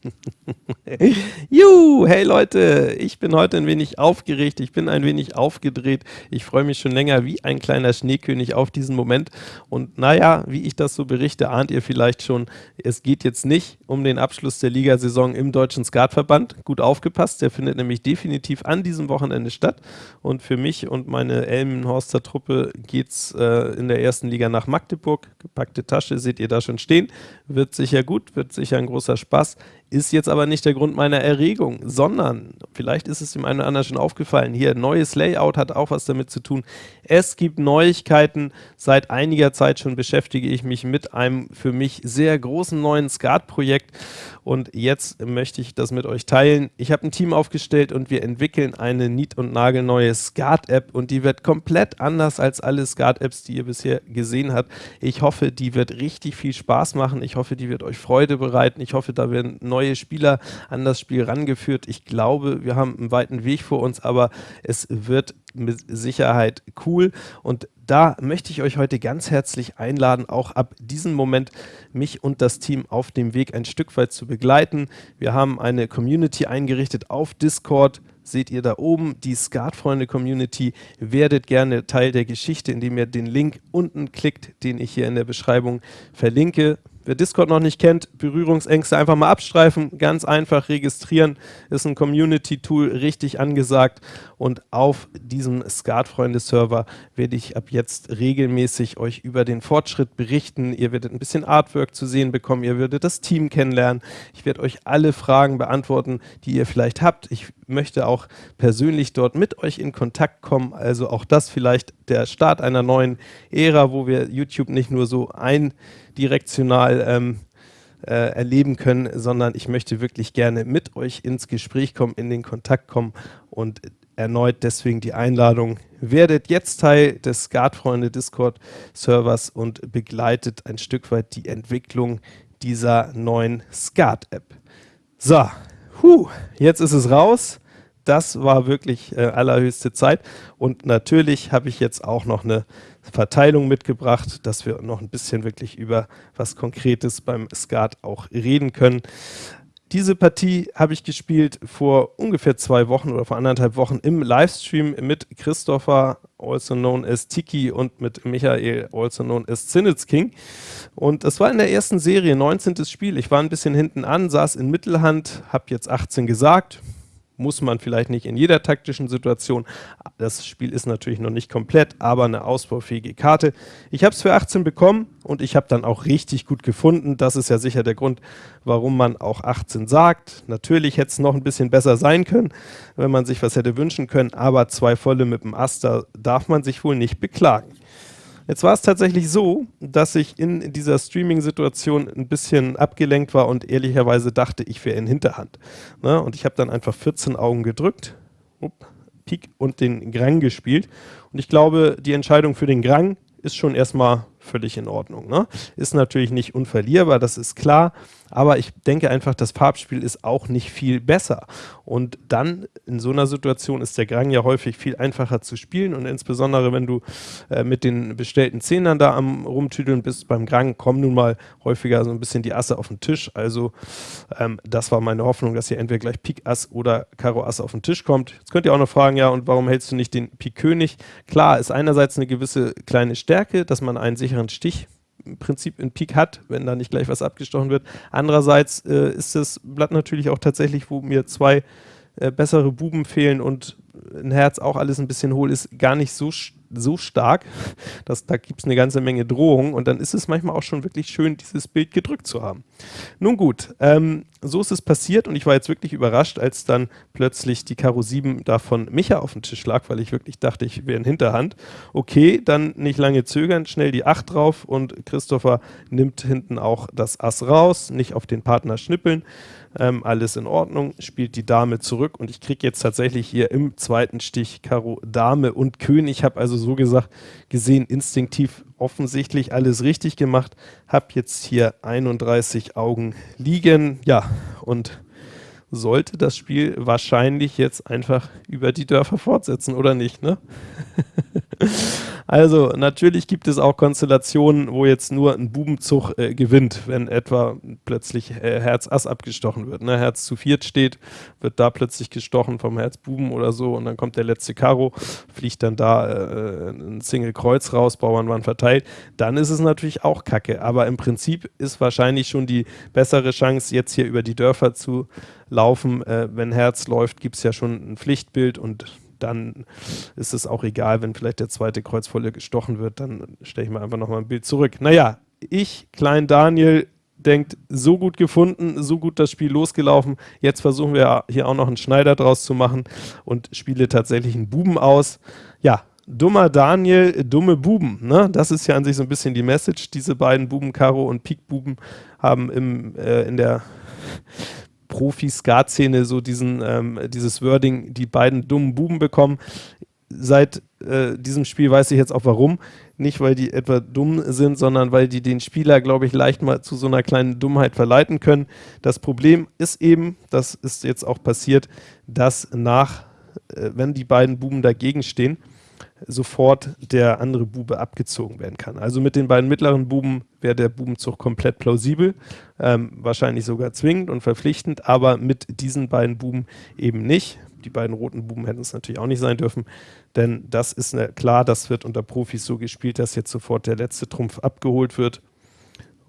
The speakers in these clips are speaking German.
Juhu, hey Leute, ich bin heute ein wenig aufgeregt, ich bin ein wenig aufgedreht. Ich freue mich schon länger wie ein kleiner Schneekönig auf diesen Moment. Und naja, wie ich das so berichte, ahnt ihr vielleicht schon, es geht jetzt nicht um den Abschluss der Ligasaison im Deutschen Skatverband. Gut aufgepasst, der findet nämlich definitiv an diesem Wochenende statt. Und für mich und meine Elmenhorster Truppe geht es äh, in der ersten Liga nach Magdeburg. Gepackte Tasche seht ihr da schon stehen. Wird sicher gut, wird sicher ein großer Spaß. Ist jetzt aber nicht der Grund meiner Erregung, sondern, vielleicht ist es dem einen oder anderen schon aufgefallen, hier neues Layout hat auch was damit zu tun. Es gibt Neuigkeiten. Seit einiger Zeit schon beschäftige ich mich mit einem für mich sehr großen neuen Skat-Projekt und jetzt möchte ich das mit euch teilen. Ich habe ein Team aufgestellt und wir entwickeln eine nied- und nagelneue Skat-App und die wird komplett anders als alle Skat-Apps, die ihr bisher gesehen habt. Ich hoffe, die wird richtig viel Spaß machen. Ich hoffe, die wird euch Freude bereiten. Ich hoffe, da werden neue neue Spieler an das Spiel rangeführt. Ich glaube, wir haben einen weiten Weg vor uns, aber es wird mit Sicherheit cool und da möchte ich euch heute ganz herzlich einladen, auch ab diesem Moment mich und das Team auf dem Weg ein Stück weit zu begleiten. Wir haben eine Community eingerichtet auf Discord, seht ihr da oben, die Skatfreunde-Community. Werdet gerne Teil der Geschichte, indem ihr den Link unten klickt, den ich hier in der Beschreibung verlinke. Wer Discord noch nicht kennt, Berührungsängste einfach mal abstreifen, ganz einfach registrieren, ist ein Community-Tool richtig angesagt und auf diesem Skatfreunde-Server werde ich ab jetzt regelmäßig euch über den Fortschritt berichten. Ihr werdet ein bisschen Artwork zu sehen bekommen, ihr werdet das Team kennenlernen. Ich werde euch alle Fragen beantworten, die ihr vielleicht habt. Ich möchte auch persönlich dort mit euch in Kontakt kommen, also auch das vielleicht der Start einer neuen Ära, wo wir YouTube nicht nur so ein direktional ähm, äh, erleben können, sondern ich möchte wirklich gerne mit euch ins Gespräch kommen, in den Kontakt kommen und erneut deswegen die Einladung, werdet jetzt Teil des Skatfreunde Discord Servers und begleitet ein Stück weit die Entwicklung dieser neuen Skat-App. So, huh, jetzt ist es raus. Das war wirklich äh, allerhöchste Zeit und natürlich habe ich jetzt auch noch eine Verteilung mitgebracht, dass wir noch ein bisschen wirklich über was Konkretes beim Skat auch reden können. Diese Partie habe ich gespielt vor ungefähr zwei Wochen oder vor anderthalb Wochen im Livestream mit Christopher, also known as Tiki, und mit Michael, also known as Zinitz King. Und das war in der ersten Serie, 19. Spiel. Ich war ein bisschen hinten an, saß in Mittelhand, habe jetzt 18 gesagt, muss man vielleicht nicht in jeder taktischen Situation. Das Spiel ist natürlich noch nicht komplett, aber eine ausbaufähige Karte. Ich habe es für 18 bekommen und ich habe dann auch richtig gut gefunden. Das ist ja sicher der Grund, warum man auch 18 sagt. Natürlich hätte es noch ein bisschen besser sein können, wenn man sich was hätte wünschen können, aber zwei volle mit dem Aster darf man sich wohl nicht beklagen. Jetzt war es tatsächlich so, dass ich in dieser Streaming-Situation ein bisschen abgelenkt war und ehrlicherweise dachte, ich wäre in Hinterhand. Ne? Und ich habe dann einfach 14 Augen gedrückt, up, Pik und den Grang gespielt. Und ich glaube, die Entscheidung für den Grang ist schon erstmal völlig in Ordnung. Ne? Ist natürlich nicht unverlierbar, das ist klar, aber ich denke einfach, das Farbspiel ist auch nicht viel besser. Und dann in so einer Situation ist der Grang ja häufig viel einfacher zu spielen und insbesondere, wenn du äh, mit den bestellten Zehnern da am rumtüdeln bist, beim Grang kommen nun mal häufiger so ein bisschen die Asse auf den Tisch. Also ähm, das war meine Hoffnung, dass hier entweder gleich Pik Ass oder Karo Ass auf den Tisch kommt. Jetzt könnt ihr auch noch fragen, ja, und warum hältst du nicht den Pik König? Klar, ist einerseits eine gewisse kleine Stärke, dass man einen sicheren Stich im Prinzip in Pik hat, wenn da nicht gleich was abgestochen wird. Andererseits äh, ist das Blatt natürlich auch tatsächlich, wo mir zwei äh, bessere Buben fehlen und ein Herz auch alles ein bisschen hohl ist, gar nicht so so stark, dass da gibt es eine ganze Menge Drohungen und dann ist es manchmal auch schon wirklich schön, dieses Bild gedrückt zu haben. Nun gut, ähm, so ist es passiert und ich war jetzt wirklich überrascht, als dann plötzlich die Karo 7 da von Micha auf dem Tisch lag, weil ich wirklich dachte, ich wäre in Hinterhand. Okay, dann nicht lange zögern, schnell die 8 drauf und Christopher nimmt hinten auch das Ass raus, nicht auf den Partner schnippeln. Ähm, alles in Ordnung, spielt die Dame zurück und ich kriege jetzt tatsächlich hier im zweiten Stich Karo Dame und König. Ich habe also so gesagt gesehen, instinktiv offensichtlich alles richtig gemacht. Habe jetzt hier 31 Augen liegen. Ja, und sollte das Spiel wahrscheinlich jetzt einfach über die Dörfer fortsetzen, oder nicht, ne? Also natürlich gibt es auch Konstellationen, wo jetzt nur ein Bubenzug äh, gewinnt, wenn etwa plötzlich äh, Herz Ass abgestochen wird. Ne? Herz zu viert steht, wird da plötzlich gestochen vom Herz Buben oder so und dann kommt der letzte Karo, fliegt dann da äh, ein Single Kreuz raus, Bauern waren verteilt. Dann ist es natürlich auch kacke, aber im Prinzip ist wahrscheinlich schon die bessere Chance, jetzt hier über die Dörfer zu laufen. Äh, wenn Herz läuft, gibt es ja schon ein Pflichtbild und dann ist es auch egal, wenn vielleicht der zweite Kreuzvolle gestochen wird, dann stelle ich mir einfach nochmal ein Bild zurück. Naja, ich, Klein Daniel, denkt, so gut gefunden, so gut das Spiel losgelaufen. Jetzt versuchen wir hier auch noch einen Schneider draus zu machen und spiele tatsächlich einen Buben aus. Ja, dummer Daniel, dumme Buben. Ne? Das ist ja an sich so ein bisschen die Message. Diese beiden Buben, Karo und Pik Buben, haben im, äh, in der Profi-Skat-Szene so diesen, ähm, dieses Wording, die beiden dummen Buben bekommen. Seit äh, diesem Spiel weiß ich jetzt auch warum. Nicht, weil die etwa dumm sind, sondern weil die den Spieler, glaube ich, leicht mal zu so einer kleinen Dummheit verleiten können. Das Problem ist eben, das ist jetzt auch passiert, dass nach, äh, wenn die beiden Buben dagegen stehen, sofort der andere Bube abgezogen werden kann. Also mit den beiden mittleren Buben wäre der Bubenzug komplett plausibel, ähm, wahrscheinlich sogar zwingend und verpflichtend, aber mit diesen beiden Buben eben nicht. Die beiden roten Buben hätten es natürlich auch nicht sein dürfen, denn das ist eine, klar, das wird unter Profis so gespielt, dass jetzt sofort der letzte Trumpf abgeholt wird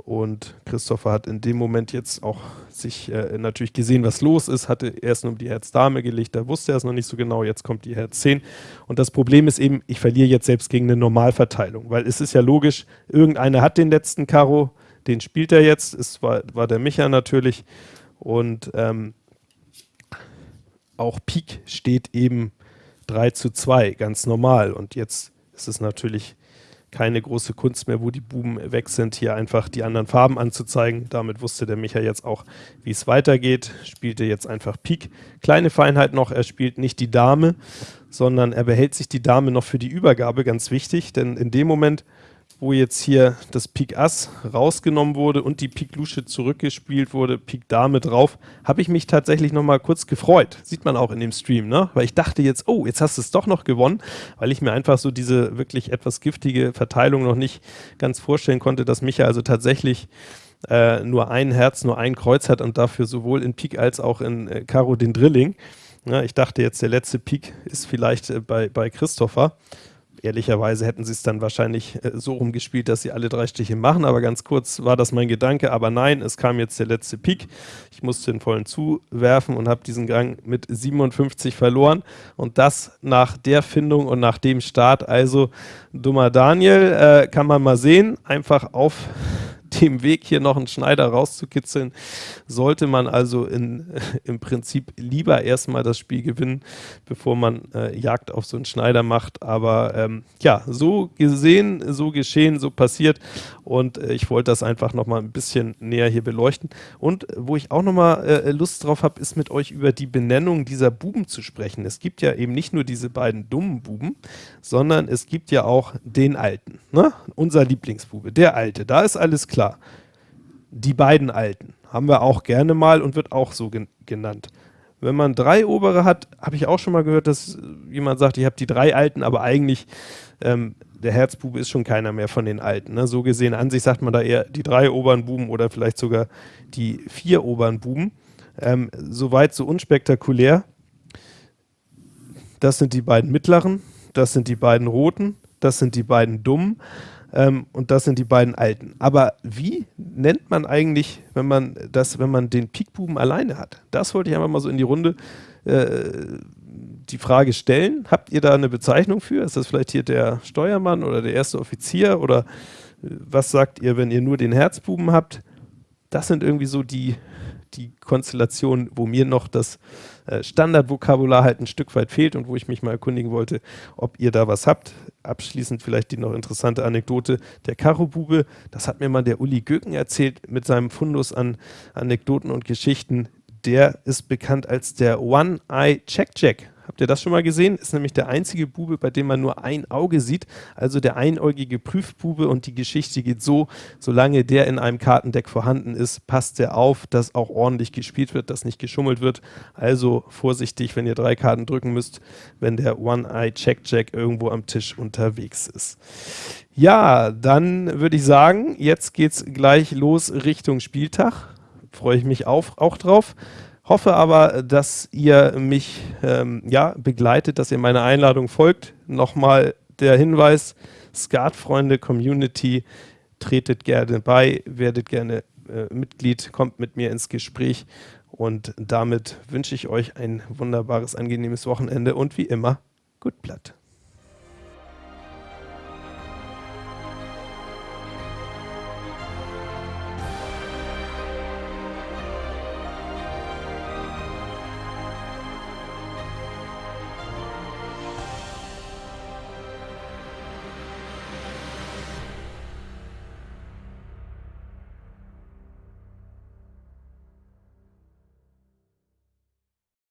und Christopher hat in dem Moment jetzt auch sich äh, natürlich gesehen, was los ist, hatte erst nur die Herz-Dame gelegt, da wusste er es noch nicht so genau, jetzt kommt die Herz-10. Und das Problem ist eben, ich verliere jetzt selbst gegen eine Normalverteilung, weil es ist ja logisch, irgendeiner hat den letzten Karo, den spielt er jetzt, es war, war der Micha natürlich. Und ähm, auch Pik steht eben 3 zu 2, ganz normal. Und jetzt ist es natürlich keine große Kunst mehr, wo die Buben weg sind, hier einfach die anderen Farben anzuzeigen. Damit wusste der Micha jetzt auch, wie es weitergeht. Spielte jetzt einfach Pik. Kleine Feinheit noch, er spielt nicht die Dame, sondern er behält sich die Dame noch für die Übergabe, ganz wichtig, denn in dem Moment, wo jetzt hier das Pik Ass rausgenommen wurde und die Pik Lusche zurückgespielt wurde, Pik Dame drauf, habe ich mich tatsächlich nochmal kurz gefreut. Sieht man auch in dem Stream, ne? Weil ich dachte jetzt, oh, jetzt hast du es doch noch gewonnen, weil ich mir einfach so diese wirklich etwas giftige Verteilung noch nicht ganz vorstellen konnte, dass Micha also tatsächlich äh, nur ein Herz, nur ein Kreuz hat und dafür sowohl in Pik als auch in äh, Karo den Drilling. Ja, ich dachte jetzt, der letzte Pik ist vielleicht äh, bei, bei Christopher. Ehrlicherweise hätten sie es dann wahrscheinlich äh, so rumgespielt, dass sie alle drei Stiche machen, aber ganz kurz war das mein Gedanke. Aber nein, es kam jetzt der letzte Pik. Ich musste den vollen zuwerfen und habe diesen Gang mit 57 verloren. Und das nach der Findung und nach dem Start. Also, dummer Daniel, äh, kann man mal sehen. Einfach auf dem Weg hier noch einen Schneider rauszukitzeln, sollte man also in, im Prinzip lieber erstmal das Spiel gewinnen, bevor man äh, Jagd auf so einen Schneider macht. Aber ähm, ja, so gesehen, so geschehen, so passiert und äh, ich wollte das einfach nochmal ein bisschen näher hier beleuchten. Und wo ich auch nochmal äh, Lust drauf habe, ist mit euch über die Benennung dieser Buben zu sprechen. Es gibt ja eben nicht nur diese beiden dummen Buben, sondern es gibt ja auch den Alten. Ne? Unser Lieblingsbube, der Alte. Da ist alles klar klar. Die beiden Alten haben wir auch gerne mal und wird auch so gen genannt. Wenn man drei obere hat, habe ich auch schon mal gehört, dass jemand sagt, ich habe die drei Alten, aber eigentlich ähm, der Herzbube ist schon keiner mehr von den Alten. Ne? So gesehen an sich sagt man da eher die drei oberen Buben oder vielleicht sogar die vier oberen Buben. Ähm, Soweit so unspektakulär. Das sind die beiden mittleren, das sind die beiden roten, das sind die beiden dummen. Ähm, und das sind die beiden alten. Aber wie nennt man eigentlich, wenn man das, wenn man den Pikbuben alleine hat? Das wollte ich einfach mal so in die Runde äh, die Frage stellen. Habt ihr da eine Bezeichnung für? Ist das vielleicht hier der Steuermann oder der erste Offizier? Oder äh, was sagt ihr, wenn ihr nur den Herzbuben habt? Das sind irgendwie so die, die Konstellationen, wo mir noch das äh, Standardvokabular halt ein Stück weit fehlt und wo ich mich mal erkundigen wollte, ob ihr da was habt. Abschließend vielleicht die noch interessante Anekdote. Der Karobube, das hat mir mal der Uli Göken erzählt mit seinem Fundus an Anekdoten und Geschichten. Der ist bekannt als der One-Eye Check-Check. Habt ihr das schon mal gesehen? Ist nämlich der einzige Bube, bei dem man nur ein Auge sieht, also der einäugige Prüfbube und die Geschichte geht so, solange der in einem Kartendeck vorhanden ist, passt der auf, dass auch ordentlich gespielt wird, dass nicht geschummelt wird. Also vorsichtig, wenn ihr drei Karten drücken müsst, wenn der One-Eye-Check-Jack irgendwo am Tisch unterwegs ist. Ja, dann würde ich sagen, jetzt geht es gleich los Richtung Spieltag. Freue ich mich auf, auch drauf. Hoffe aber, dass ihr mich ähm, ja, begleitet, dass ihr meiner Einladung folgt. Nochmal der Hinweis, Skatfreunde Community, tretet gerne bei, werdet gerne äh, Mitglied, kommt mit mir ins Gespräch und damit wünsche ich euch ein wunderbares, angenehmes Wochenende und wie immer, gut Blatt.